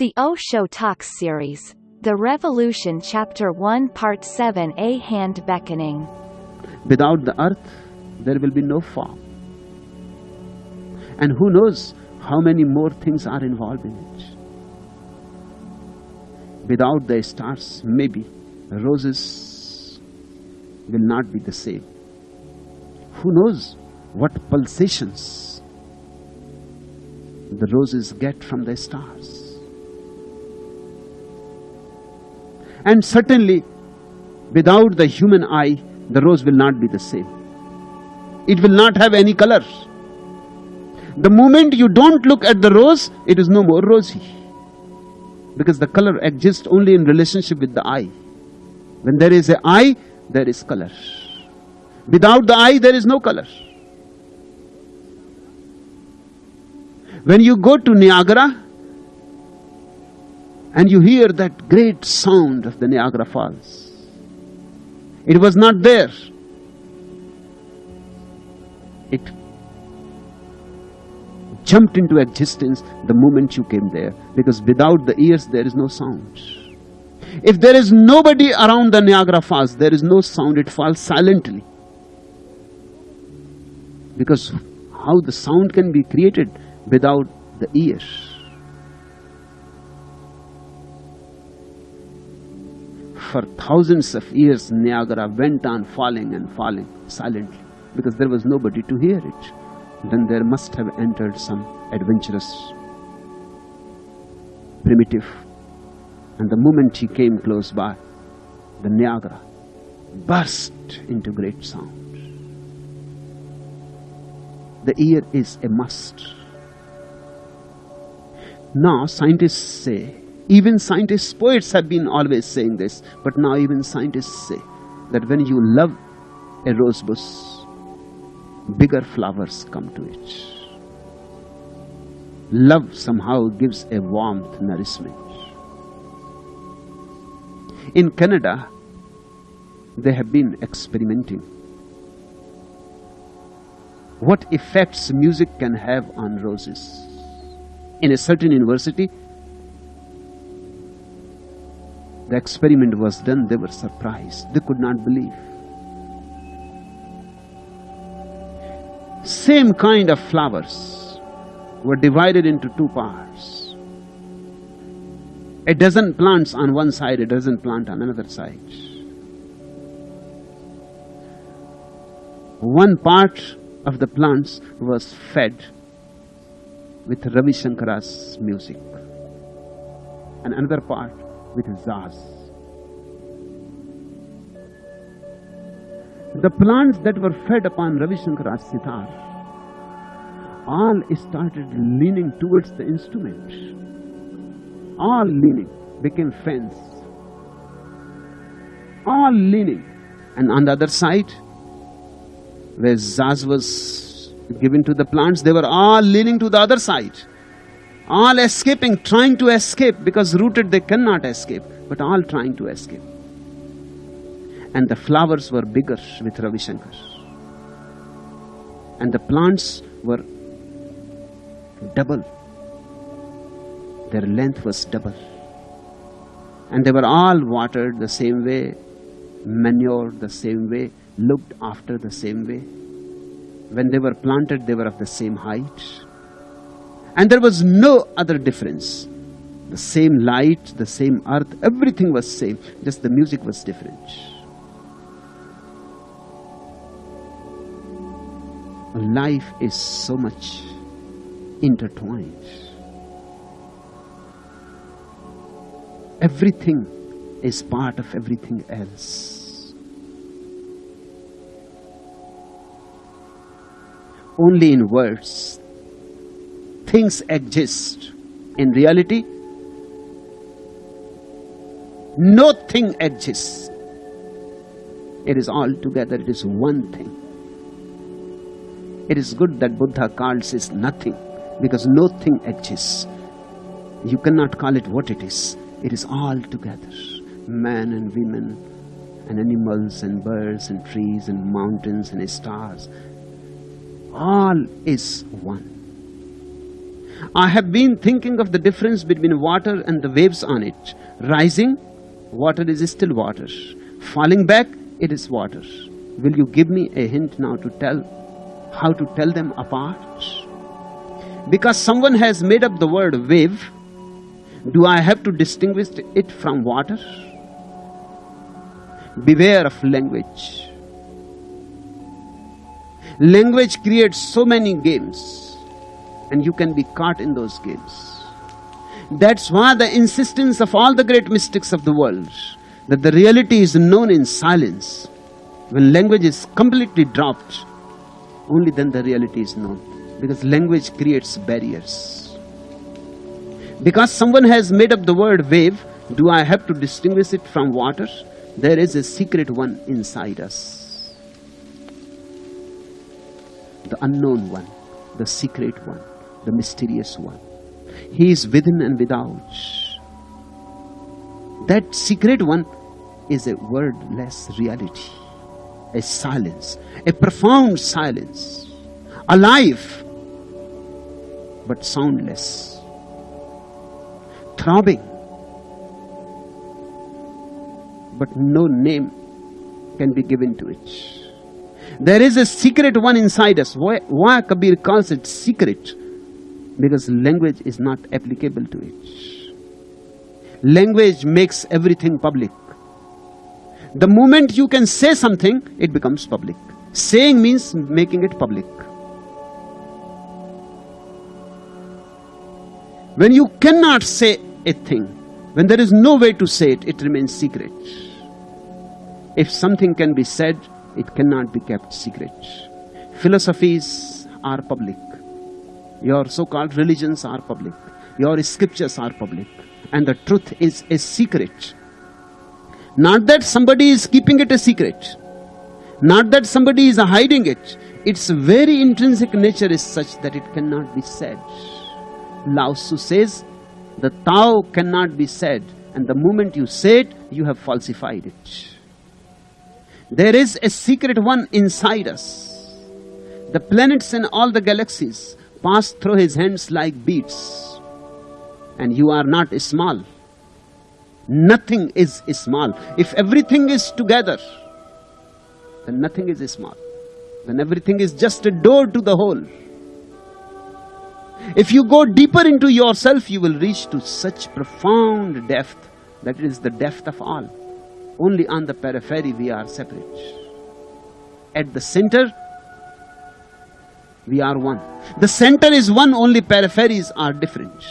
The Osho Talks series. The Revolution Chapter 1 Part 7 A Hand Beckoning. Without the earth, there will be no form. And who knows how many more things are involved in it. Without the stars, maybe roses will not be the same. Who knows what pulsations the roses get from the stars. And certainly, without the human eye, the rose will not be the same. It will not have any color. The moment you don't look at the rose, it is no more rosy. Because the color exists only in relationship with the eye. When there is an eye, there is color. Without the eye, there is no color. When you go to Niagara and you hear that great sound of the Niagara Falls, it was not there. It jumped into existence the moment you came there because without the ears there is no sound. If there is nobody around the Niagara Falls, there is no sound, it falls silently. Because how the sound can be created without the ear? For thousands of years, Niagara went on falling and falling silently because there was nobody to hear it. Then there must have entered some adventurous primitive. And the moment he came close by, the Niagara burst into great sound. The ear is a must. Now, scientists say, even scientists, poets have been always saying this, but now even scientists say that when you love a rose bush, bigger flowers come to it. Love somehow gives a warmth, nourishment. In Canada, they have been experimenting what effects music can have on roses. In a certain university, the experiment was done, they were surprised. They could not believe. Same kind of flowers were divided into two parts. A dozen plants on one side, a dozen plant on another side. One part of the plants was fed with Ravi Shankara's music and another part with jazz. The plants that were fed upon Ravi Shankara's sitar all started leaning towards the instrument. All leaning became fans. All leaning. And on the other side, where jazz was given to the plants, they were all leaning to the other side. All escaping, trying to escape, because rooted they cannot escape, but all trying to escape. And the flowers were bigger with Ravi Shankar. And the plants were double. Their length was double. And they were all watered the same way, manured the same way, looked after the same way. When they were planted, they were of the same height. And there was no other difference. The same light, the same earth, everything was same, just the music was different. Life is so much intertwined. Everything is part of everything else. Only in words, things exist. In reality, nothing exists. It is all together, it is one thing. It is good that Buddha calls it nothing because nothing exists. You cannot call it what it is. It is all together. Man and women and animals and birds and trees and mountains and stars. All is one. I have been thinking of the difference between water and the waves on it. Rising, water is still water. Falling back, it is water. Will you give me a hint now to tell how to tell them apart? Because someone has made up the word wave, do I have to distinguish it from water? Beware of language. Language creates so many games, and you can be caught in those games. That's why the insistence of all the great mystics of the world that the reality is known in silence. When language is completely dropped, only then the reality is known. Because language creates barriers. Because someone has made up the word wave, do I have to distinguish it from water? There is a secret one inside us. The unknown one, the secret one, the mysterious one. He is within and without. That secret one is a wordless reality, a silence, a profound silence, alive but soundless, throbbing, but no name can be given to it. There is a secret one inside us. Why, why Kabir calls it secret? Because language is not applicable to it. Language makes everything public. The moment you can say something, it becomes public. Saying means making it public. When you cannot say a thing, when there is no way to say it, it remains secret. If something can be said, it cannot be kept secret. Philosophies are public. Your so called religions are public. Your scriptures are public. And the truth is a secret. Not that somebody is keeping it a secret. Not that somebody is hiding it. Its very intrinsic nature is such that it cannot be said. Lao Tzu says, the Tao cannot be said, and the moment you say it, you have falsified it. There is a secret one inside us. The planets and all the galaxies pass through his hands like beads, and you are not small. Nothing is small. If everything is together, then nothing is small. Then everything is just a door to the whole. If you go deeper into yourself, you will reach to such profound depth that it is the depth of all. Only on the periphery we are separate. At the center, we are one. The center is one, only peripheries are different.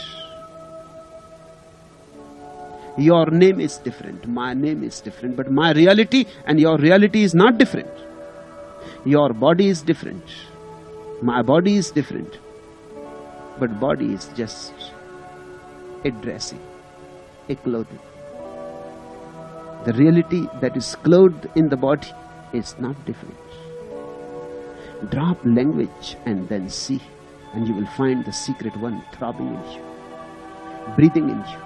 Your name is different, my name is different, but my reality and your reality is not different. Your body is different, my body is different, but body is just a dressing, a clothing. The reality that is clothed in the body is not different. Drop language and then see, and you will find the secret one throbbing in you, breathing in you.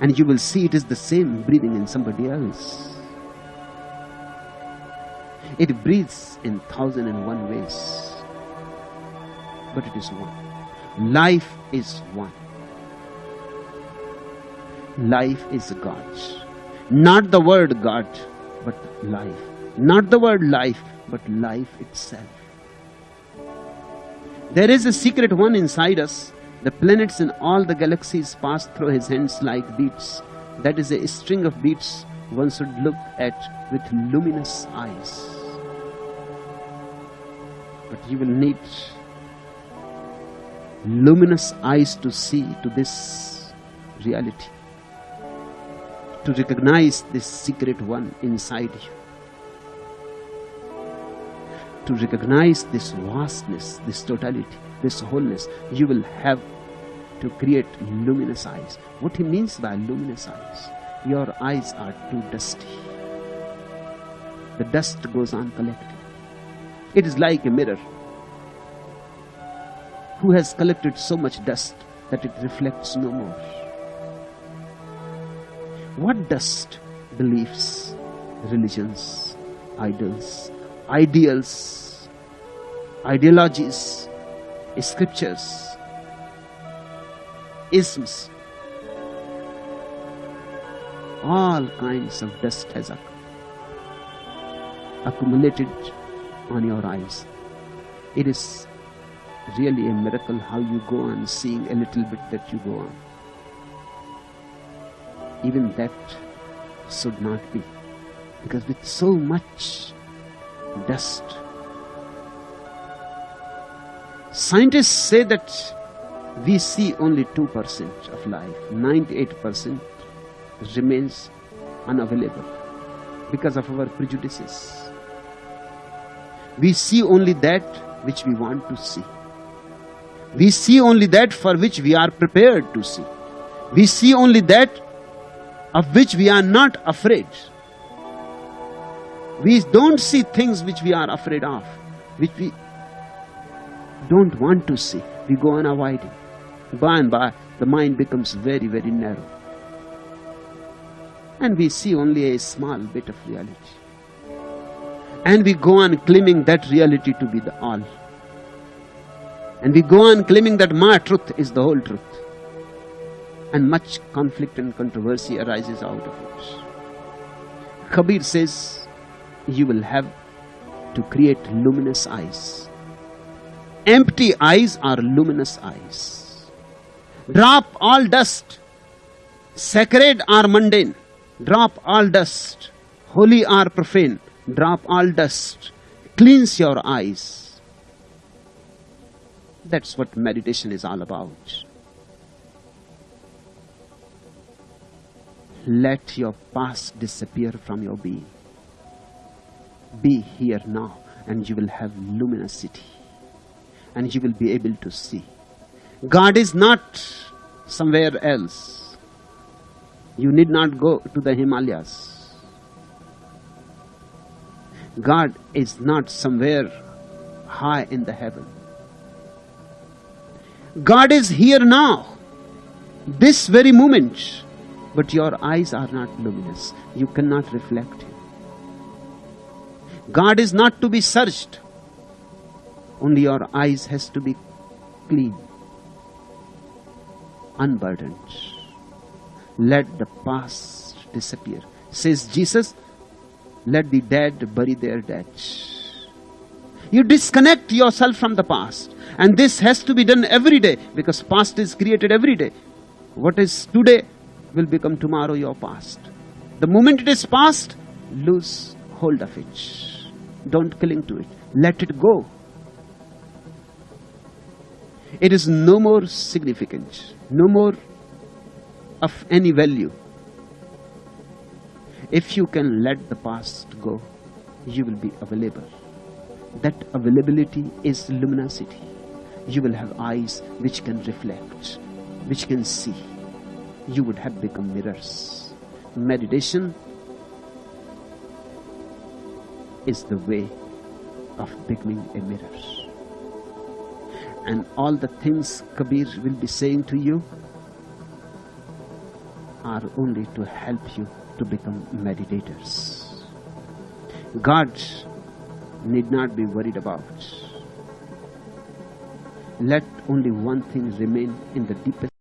And you will see it is the same breathing in somebody else. It breathes in thousand and one ways, but it is one. Life is one. Life is God. Not the word God, but life. Not the word life, but life itself. There is a secret one inside us. The planets and all the galaxies pass through his hands like beads. That is a string of beads one should look at with luminous eyes. But you will need luminous eyes to see to this reality, to recognize this secret one inside you to recognize this vastness, this totality, this wholeness, you will have to create luminous eyes. What he means by luminous eyes, your eyes are too dusty. The dust goes on collecting. It is like a mirror who has collected so much dust that it reflects no more. What dust? Beliefs, religions, idols, ideals, ideologies, scriptures, isms. All kinds of dust has accumulated on your eyes. It is really a miracle how you go on seeing a little bit that you go on. Even that should not be. Because with so much dust, scientists say that we see only 2% of life, 98% remains unavailable because of our prejudices. We see only that which we want to see. We see only that for which we are prepared to see. We see only that of which we are not afraid. We don't see things which we are afraid of, which we don't want to see. We go on avoiding. By and by, the mind becomes very, very narrow. And we see only a small bit of reality. And we go on claiming that reality to be the all. And we go on claiming that my truth is the whole truth. And much conflict and controversy arises out of it. Kabir says, you will have to create luminous eyes. Empty eyes are luminous eyes. Drop all dust. Sacred or mundane. Drop all dust. Holy or profane. Drop all dust. Cleanse your eyes that's what meditation is all about. Let your past disappear from your being. Be here now, and you will have luminosity, and you will be able to see. God is not somewhere else. You need not go to the Himalayas. God is not somewhere high in the heaven. God is here now, this very moment, but your eyes are not luminous. You cannot reflect Him. God is not to be searched. Only your eyes has to be clean, unburdened. Let the past disappear. Says Jesus, let the dead bury their dead. You disconnect yourself from the past. And this has to be done every day because past is created every day. What is today will become tomorrow your past. The moment it is past, lose hold of it. Don't cling to it. Let it go. It is no more significant, no more of any value. If you can let the past go, you will be available. That availability is luminosity you will have eyes which can reflect, which can see. You would have become mirrors. Meditation is the way of becoming a mirror. And all the things Kabir will be saying to you are only to help you to become meditators. God need not be worried about let only one thing remain in the deepest